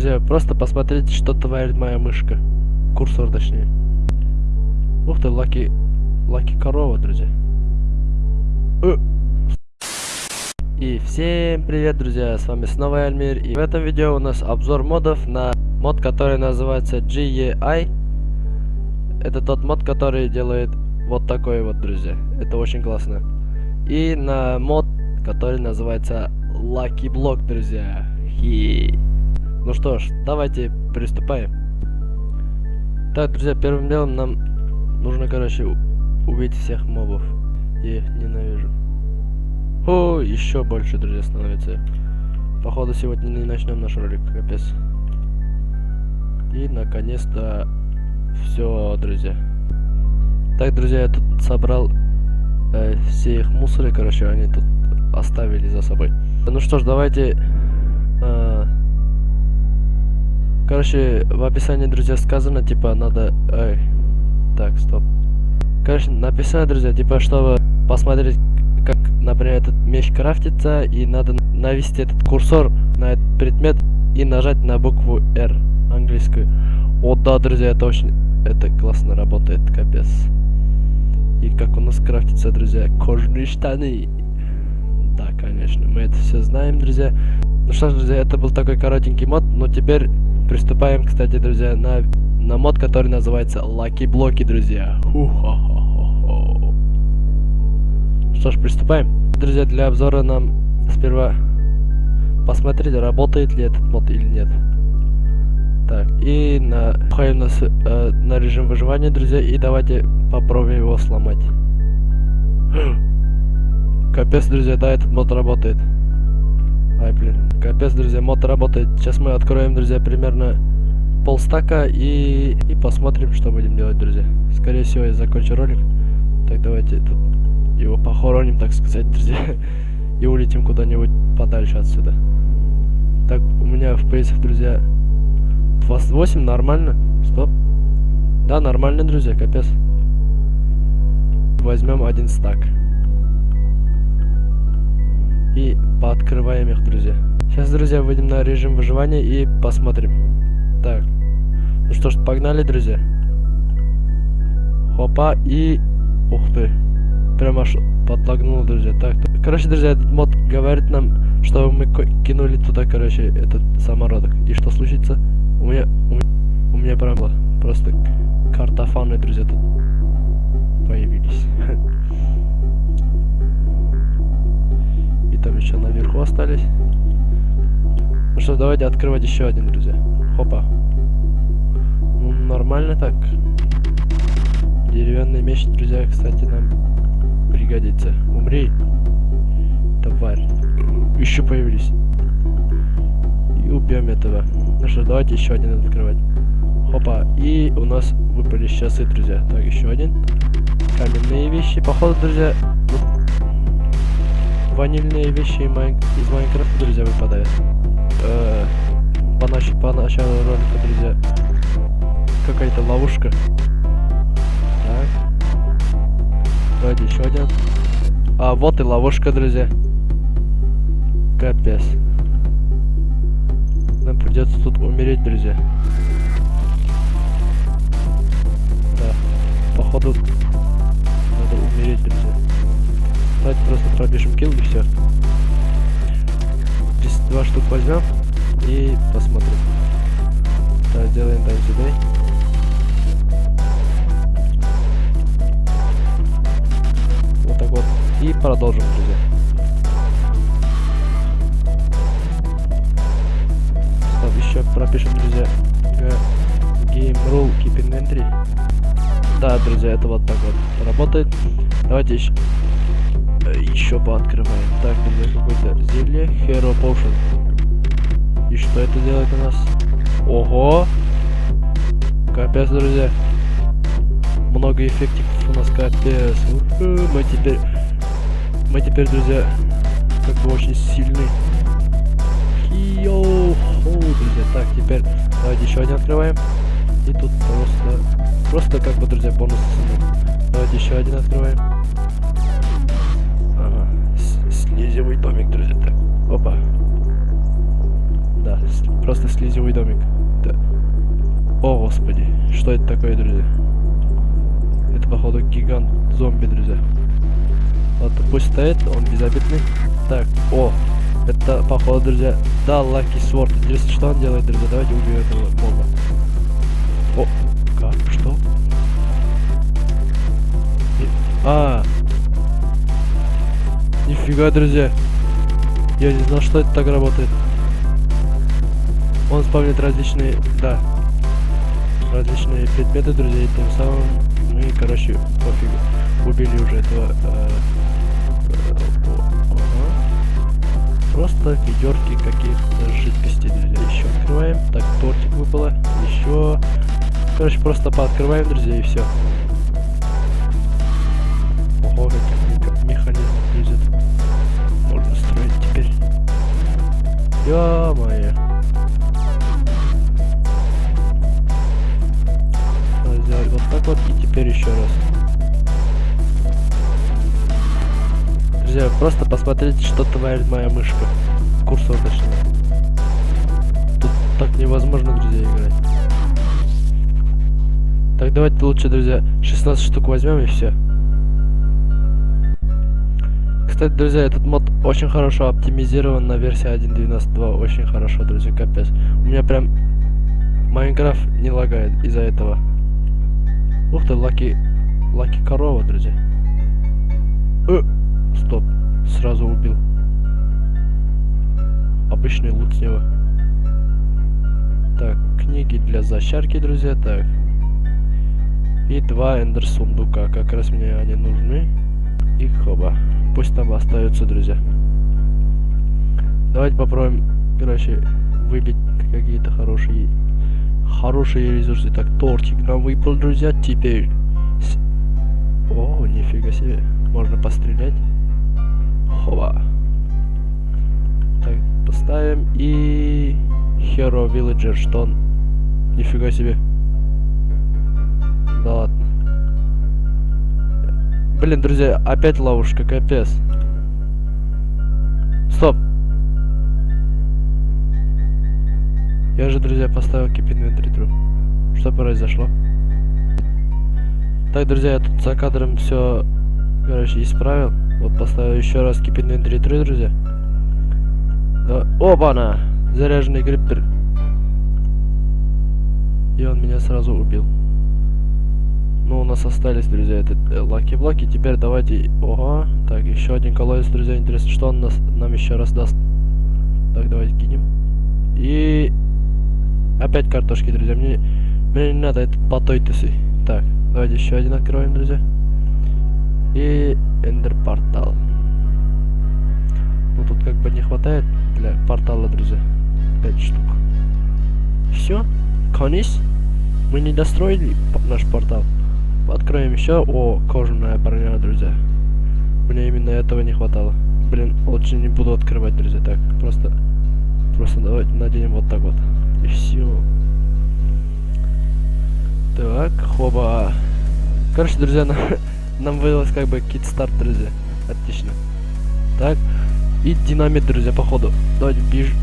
Друзья, просто посмотрите, что творит моя мышка. Курсор, точнее. Ух ты, lucky... Lucky корова, друзья. Э. И всем привет, друзья, с вами снова Альмир. И в этом видео у нас обзор модов на мод, который называется GEI. Это тот мод, который делает вот такой вот, друзья. Это очень классно. И на мод, который называется Lucky Block, друзья. Хи. Ну что ж, давайте приступаем. Так, друзья, первым делом нам нужно, короче, убить всех мобов. Я их ненавижу. О, еще больше, друзья, становится. Походу, сегодня не начнем наш ролик, капец. И, наконец-то, все, друзья. Так, друзья, я тут собрал э, все их мусоры, короче, они тут оставили за собой. Ну что ж, давайте... Э, короче, в описании, друзья, сказано, типа, надо... Эй, так, стоп. Короче, написано, друзья, типа, чтобы посмотреть, как, например, этот меч крафтится, и надо навести этот курсор на этот предмет и нажать на букву R английскую. О, да, друзья, это очень... Это классно работает, капец. И как у нас крафтится, друзья, кожаные штаны. Да, конечно, мы это все знаем, друзья. Ну что ж, друзья, это был такой коротенький мод, но теперь приступаем, кстати, друзья, на, на мод, который называется Lucky Блоки, друзья. Что ж, приступаем. Друзья, для обзора нам сперва посмотреть, работает ли этот мод или нет. Так, и на, на, э, на режим выживания, друзья, и давайте попробуем его сломать. Капец, друзья, да, этот мод работает. Ай, блин. Капец, друзья, мод работает. Сейчас мы откроем, друзья, примерно полстака и, и посмотрим, что будем делать, друзья. Скорее всего, я закончу ролик. Так, давайте тут его похороним, так сказать, друзья. И улетим куда-нибудь подальше отсюда. Так, у меня в FPS, друзья, 28, нормально. Стоп. Да, нормально, друзья, капец. Возьмем один стак. И пооткрываем их, друзья. Сейчас, друзья, выйдем на режим выживания и посмотрим. Так. Ну что ж, погнали, друзья. Хопа и... Ух ты. Прям аж подлагнул, друзья. Так, короче, друзья, этот мод говорит нам, что мы кинули туда, короче, этот самородок. И что случится? У меня... У, у меня прям просто картофаны, друзья, тут появились. еще наверху остались. Ну что, давайте открывать еще один, друзья. Хопа. Ну, нормально так. Деревянный меч, друзья, кстати, нам пригодится. Умри, тварь. Еще появились. И убьем этого. Ну что, давайте еще один открывать. Хопа. И у нас выпали часы, друзья. Так, еще один. Каменные вещи. Походу, друзья, ванильные вещи из Майнкрафта, друзья, выпадают. Э -э по, нач по началу ролика, друзья, какая-то ловушка. Так. Давайте еще один. А, вот и ловушка, друзья. Капец. Нам придется тут умереть, друзья. Да. Походу, надо умереть, друзья. Давайте просто пробежим килл и все. Здесь два штук возьмем и посмотрим. Так, сделаем там сюда. Вот. И продолжим, друзья. Стоп, еще пропишем, друзья. Game rule keep inventory. Да, друзья, это вот так вот работает. Давайте еще еще пооткрываем. Так, друзья, какое-то зелье. Hero Potion. И что это делает у нас? Ого! Капец, друзья. Много эффектиков у нас капец. Мы теперь... Мы теперь, друзья, как бы очень сильны. Йоу, друзья. Так, теперь давайте еще один открываем. И тут просто... Просто как бы, друзья, бонус. Давайте еще один открываем. Просто слизевый домик. Да. О, господи. Что это такое, друзья? Это, походу, гигант зомби, друзья. Ладно, пусть стоит, он безобидный. Так, о, это, походу, друзья, да, Лаки Сворд. Интересно, что он делает, друзья? Давайте убьем этого моба. О, как? Что? А, нифига, друзья. Я не знал, что это так работает. Он спавнит различные, да, различные предметы, друзья, и тем самым мы, короче, пофигу. Убили уже этого. э, э. Просто ведерки каких-то жидкостей, друзья. Еще открываем. Так, тортик выпало. Еще. Короче, просто пооткрываем, друзья, и все. Ого, как меха- механизм лезет. Можно строить теперь. Ё-моё. Надо сделать вот так вот и теперь еще раз. Друзья, просто посмотрите, что творит моя мышка. Курсор точнее. Тут так невозможно, друзья, играть. Так, давайте лучше, друзья, 16 штук возьмем и все. Кстати, друзья, этот мод очень хорошо оптимизирован на версии 1.12.2. Очень хорошо, друзья, капец. У меня прям Майнкрафт не лагает из-за этого. Ух ты, lucky... Lucky корова, друзья. Э, стоп. Сразу убил. Обычный лут с него. Так, книги для зачарки, друзья, так. И два ender сундука. Как раз мне они нужны. И хоба. Пусть там остаются, друзья. Давайте попробуем, короче, выбить какие-то хорошие хорошие ресурсы. Так, тортик нам выпал, друзья. Теперь... с- О, нифига себе. Можно пострелять. Хова. Так, поставим. И... Hero Villager, что он... Нифига себе. Да ладно. Блин, друзья, опять ловушка, капец. Стоп. Я же, друзья, поставил keep inventory true. Что произошло? Так, друзья, я тут за кадром все, короче, исправил. Вот поставил еще раз keep inventory друзья. Да. Оба-на! Заряженный крипер. И он меня сразу убил. Ну, у нас остались, друзья, этот э, lucky -блоки. Теперь давайте... Ого. Так, еще один колодец, друзья. Интересно, что он нас, нам еще раз даст. Так, давайте кинем. И... Опять картошки, друзья. Мне, мне не надо, это потойтесы. Так, давайте еще один откроем, друзья. И эндер портал. Ну, тут как бы не хватает для портала, друзья. Пять штук. Все? Конец? Мы не достроили наш портал. Откроем еще. О, кожаная броня, друзья. Мне именно этого не хватало. Блин, лучше не буду открывать, друзья. Так, просто... Просто давайте наденем вот так вот. И все. Так, хоба. Короче, друзья, нам, нам выдалось как бы кит-старт, друзья. Отлично. Так. И динамит, друзья, походу. Давайте бежим.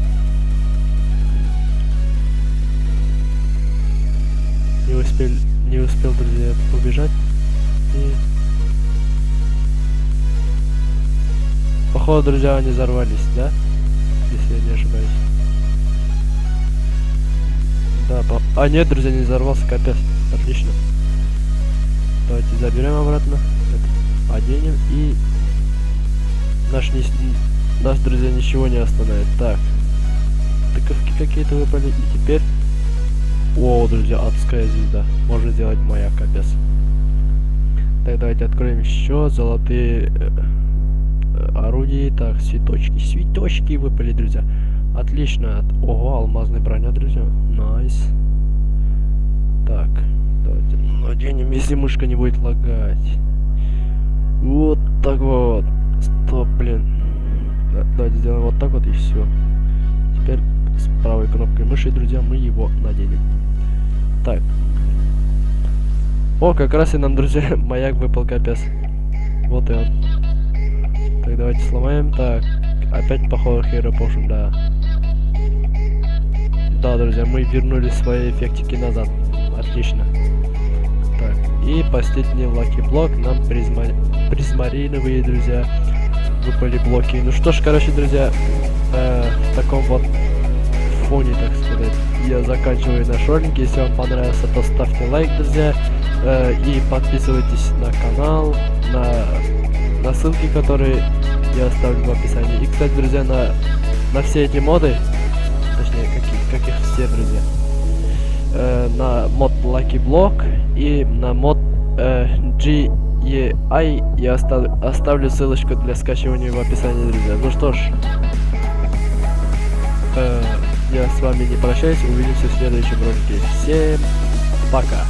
Не успел, не успел, друзья, побежать. И... Походу, друзья, они взорвались, да? Если я не ошибаюсь. Да, по... А, нет, друзья, не взорвался, капец. Отлично. Давайте заберем обратно. Это оденем и... Наш, не... Нас, друзья, ничего не остановит. Так. Тыковки какие-то выпали. И теперь... О, друзья, адская звезда. Можно сделать маяк, капец. Так, давайте откроем еще золотые орудия. Так, цветочки. Цветочки выпали, друзья. Отлично. От- Ого, алмазная броня, друзья. Nice. Так, давайте наденем, если мышка не будет лагать. Вот так вот. Стоп, блин. Да, давайте сделаем вот так вот и все. Теперь с правой кнопкой мыши, друзья, мы его наденем. Так. О, как раз и нам, друзья, маяк выпал капец. Вот и он. Давайте сломаем. Так, опять Hero Potion, да. Да, друзья, мы вернули свои эффектики назад. Отлично. Так, и последний lucky block нам призма... призмариновые, друзья, выпали блоки. Ну что ж, короче, друзья, э, в таком вот фоне, так сказать, я заканчиваю наш ролик. Если вам понравился, то ставьте лайк, друзья, э, и подписывайтесь на канал, на, на ссылки, которые я оставлю в описании. И, кстати, друзья, на, на все эти моды, точнее, как, как их все, друзья, э, на мод Lucky Block и на мод э, GEI я остав, оставлю ссылочку для скачивания в описании, друзья. Ну что ж, э, я с вами не прощаюсь, увидимся в следующем ролике. Всем пока!